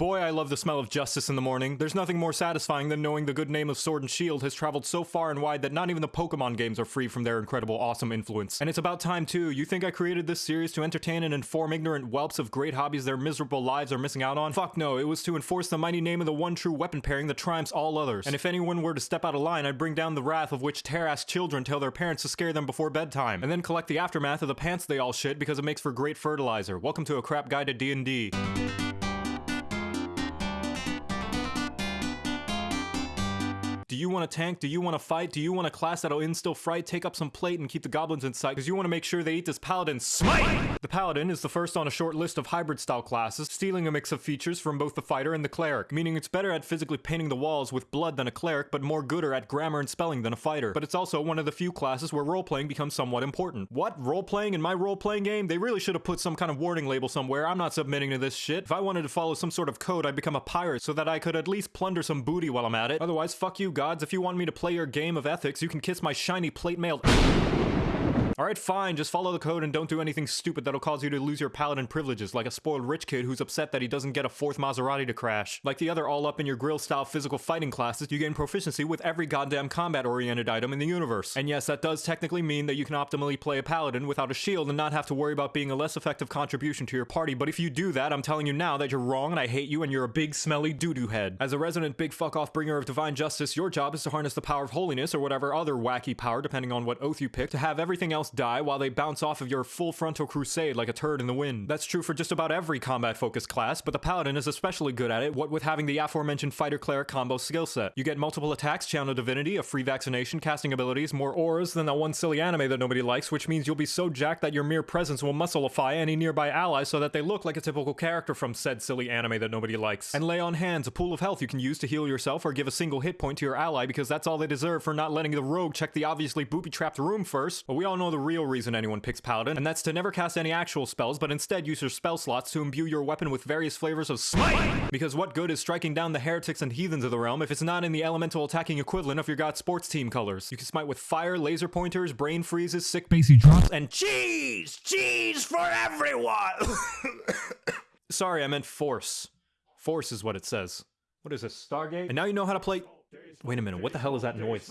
Boy, I love the smell of justice in the morning. There's nothing more satisfying than knowing the good name of Sword and Shield has traveled so far and wide that not even the Pokemon games are free from their incredible, awesome influence. And it's about time too. You think I created this series to entertain and inform ignorant whelps of great hobbies their miserable lives are missing out on? Fuck no, it was to enforce the mighty name of the one true weapon pairing that triumphs all others. And if anyone were to step out of line, I'd bring down the wrath of which tear-ass children tell their parents to scare them before bedtime, and then collect the aftermath of the pants they all shit because it makes for great fertilizer. Welcome to a crap guide to D&D. Do you want to tank? Do you want to fight? Do you want a class that'll instill fright? Take up some plate and keep the goblins in sight because you want to make sure they eat this paladin smite! The paladin is the first on a short list of hybrid style classes, stealing a mix of features from both the fighter and the cleric, meaning it's better at physically painting the walls with blood than a cleric, but more gooder at grammar and spelling than a fighter. But it's also one of the few classes where role-playing becomes somewhat important. What? Role-playing in my role-playing game? They really should have put some kind of warning label somewhere. I'm not submitting to this shit. If I wanted to follow some sort of code, I'd become a pirate so that I could at least plunder some booty while I'm at it. Otherwise, fuck you gods. If you want me to play your game of ethics, you can kiss my shiny plate mailed. Alright, fine, just follow the code and don't do anything stupid that'll cause you to lose your paladin privileges, like a spoiled rich kid who's upset that he doesn't get a fourth Maserati to crash. Like the other all up in your grill style physical fighting classes, you gain proficiency with every goddamn combat oriented item in the universe. And yes, that does technically mean that you can optimally play a paladin without a shield and not have to worry about being a less effective contribution to your party, but if you do that, I'm telling you now that you're wrong and I hate you and you're a big smelly doo-doo head. As a resident big fuck off bringer of divine justice, your job is to harness the power of holiness or whatever other wacky power, depending on what oath you pick, to have everything else die while they bounce off of your full frontal crusade like a turd in the wind. That's true for just about every combat focused class, but the paladin is especially good at it, what with having the aforementioned fighter cleric combo skill set. You get multiple attacks, channel divinity, a free vaccination, casting abilities, more auras than that one silly anime that nobody likes, which means you'll be so jacked that your mere presence will muscleify any nearby ally so that they look like a typical character from said silly anime that nobody likes. And lay on hands, a pool of health you can use to heal yourself or give a single hit point to your ally because that's all they deserve for not letting the rogue check the obviously booby-trapped room first. But we all know the real reason anyone picks paladin, and that's to never cast any actual spells, but instead use your spell slots to imbue your weapon with various flavors of smite! Because what good is striking down the heretics and heathens of the realm if it's not in the elemental attacking equivalent of your god sports team colors? You can smite with fire, laser pointers, brain freezes, sick basey drops, and cheese! Cheese for everyone! Sorry, I meant force. Force is what it says. What is this, Stargate? And now you know how to play- Wait a minute, what the hell is that noise?